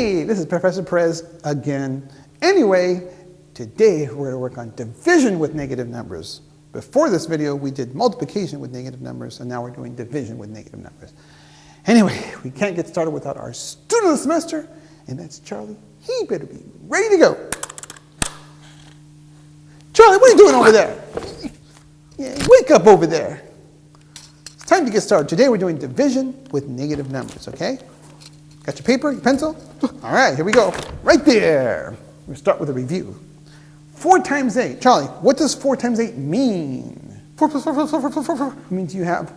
Hey, this is Professor Perez again. Anyway, today we're going to work on division with negative numbers. Before this video, we did multiplication with negative numbers, and now we're doing division with negative numbers. Anyway, we can't get started without our student of the semester, and that's Charlie. He better be ready to go. Charlie, what are you doing over there? Yeah, wake up over there. It's time to get started. Today we're doing division with negative numbers, okay? Got your paper, your pencil? All right, here we go. Right there. We'll start with a review. 4 times 8. Charlie, what does 4 times 8 mean? 4 plus 4 plus 4 plus 4 plus 4 means you have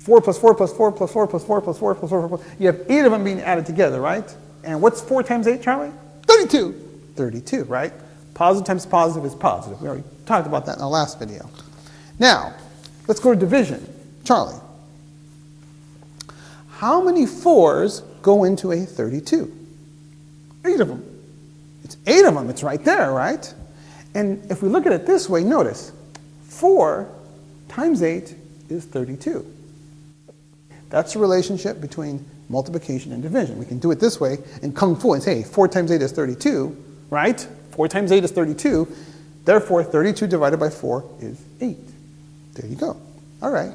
4 plus 4 plus 4 plus 4 plus 4 plus 4 plus 4 plus 4. You have 8 of them being added together, right? And what's 4 times 8, Charlie? 32. 32, right? Positive times positive is positive. We already talked about that in the last video. Now, let's go to division. Charlie, how many 4s go into a 32? Eight of them. It's eight of them. It's right there, right? And if we look at it this way, notice 4 times 8 is 32. That's the relationship between multiplication and division. We can do it this way in Kung Fu and say, hey, 4 times 8 is 32, right? 4 times 8 is 32. Therefore, 32 divided by 4 is 8. There you go. All right.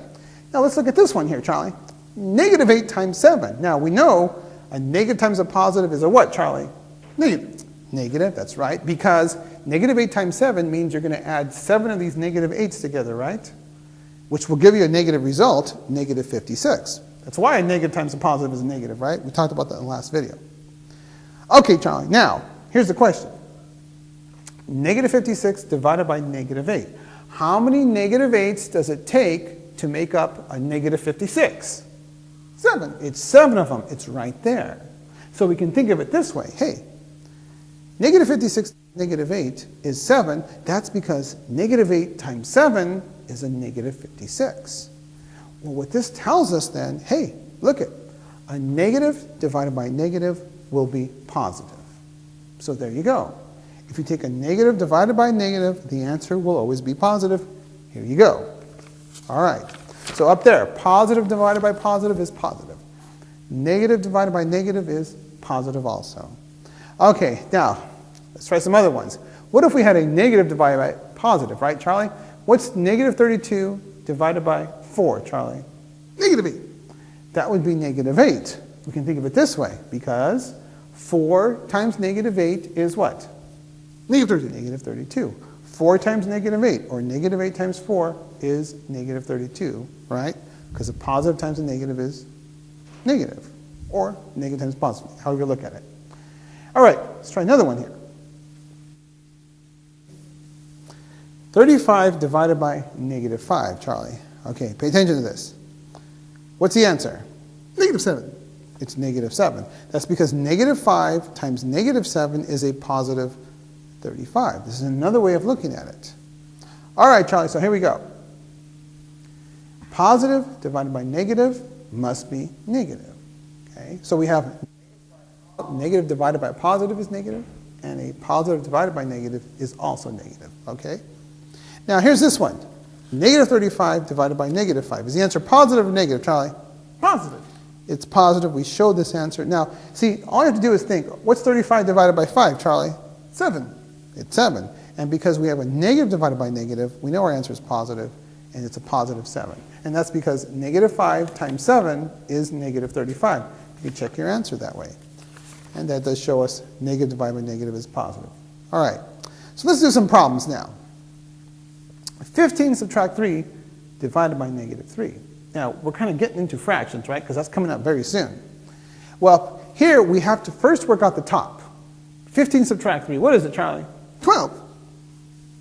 Now let's look at this one here, Charlie. Negative 8 times 7. Now we know a negative times a positive is a what, Charlie? Negative. Negative, that's right, because negative 8 times 7 means you're going to add 7 of these negative 8s together, right? Which will give you a negative result, negative 56. That's why a negative times a positive is a negative, right? We talked about that in the last video. Okay, Charlie, now, here's the question. Negative 56 divided by negative 8. How many negative 8s does it take to make up a negative 56? Seven. It's seven of them. It's right there. So we can think of it this way. Hey, negative 56 negative 8 is 7. That's because negative 8 times 7 is a negative 56. Well, what this tells us then, hey, look at a negative divided by negative will be positive. So there you go. If you take a negative divided by negative, the answer will always be positive. Here you go. All right. So up there, positive divided by positive is positive. Negative divided by negative is positive also. Okay, now, let's try some other ones. What if we had a negative divided by positive, right, Charlie? What's negative 32 divided by 4, Charlie? Negative 8. That would be negative 8. We can think of it this way, because 4 times negative 8 is what? Negative 32. Negative 32. 4 times negative 8, or negative 8 times 4, is negative 32, right? Because a positive times a negative is negative, or negative times positive, however you look at it. All right, let's try another one here. 35 divided by negative 5, Charlie. Okay, pay attention to this. What's the answer? Negative 7. It's negative 7. That's because negative 5 times negative 7 is a positive 35. This is another way of looking at it. All right, Charlie, so here we go. Positive divided by negative must be negative. Okay, so we have negative divided by positive is negative, and a positive divided by negative is also negative. Okay? Now here's this one. Negative 35 divided by negative 5. Is the answer positive or negative, Charlie? Positive. It's positive. We showed this answer. Now, see, all you have to do is think, what's 35 divided by 5, Charlie? 7. It's 7. And because we have a negative divided by negative, we know our answer is positive, and it's a positive 7. And that's because negative 5 times 7 is negative 35. You can check your answer that way. And that does show us negative divided by negative is positive. All right, so let's do some problems now. 15 subtract 3 divided by negative 3. Now, we're kind of getting into fractions, right? Because that's coming up very soon. Well, here we have to first work out the top. 15 subtract 3. What is it, Charlie? 12.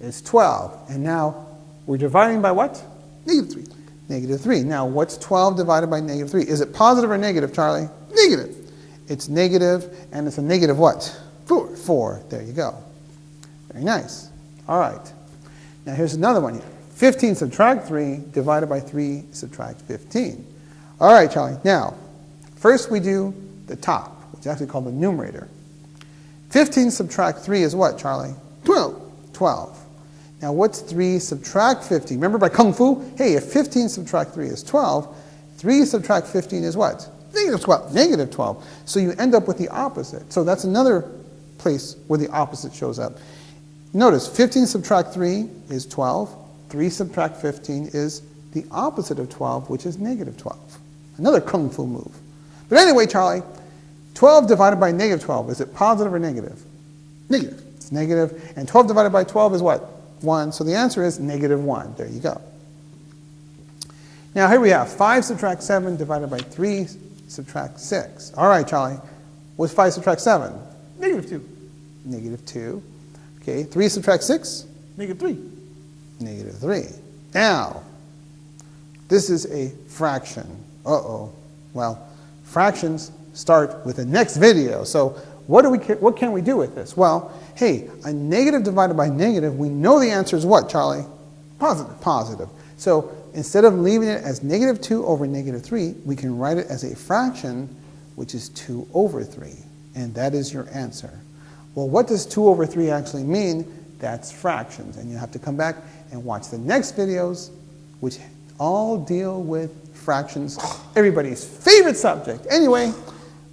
It's 12. And now we're dividing by what? Negative 3. Negative 3. Now, what's 12 divided by negative 3? Is it positive or negative, Charlie? Negative. It's negative, and it's a negative what? 4. 4. There you go. Very nice. All right. Now, here's another one here. 15 subtract 3 divided by 3 subtract 15. All right, Charlie. Now, first we do the top, which is actually called the numerator. 15 subtract 3 is what, Charlie? 12. 12. Now what's 3 subtract 15? Remember by Kung Fu? Hey, if 15 subtract 3 is 12, 3 subtract 15 is what? Negative 12. Negative 12. So you end up with the opposite. So that's another place where the opposite shows up. Notice 15 subtract 3 is 12. 3 subtract 15 is the opposite of 12, which is negative 12. Another kung fu move. But anyway, Charlie, 12 divided by negative 12, is it positive or negative? Negative. It's. And 12 divided by 12 is what? 1. So the answer is negative 1. There you go. Now here we have 5 subtract 7 divided by 3 subtract 6. All right, Charlie. What's 5 subtract 7? Negative 2. Negative 2. Okay, 3 subtract 6? Negative 3. Negative 3. Now, this is a fraction. Uh-oh. Well, fractions start with the next video. So what, do we, what can we do with this? Well, hey, a negative divided by negative, we know the answer is what, Charlie? Positive. Positive. So instead of leaving it as negative 2 over negative 3, we can write it as a fraction, which is 2 over 3. And that is your answer. Well, what does 2 over 3 actually mean? That's fractions. And you have to come back and watch the next videos, which all deal with fractions, everybody's favorite subject. Anyway,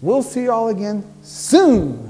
we'll see you all again soon.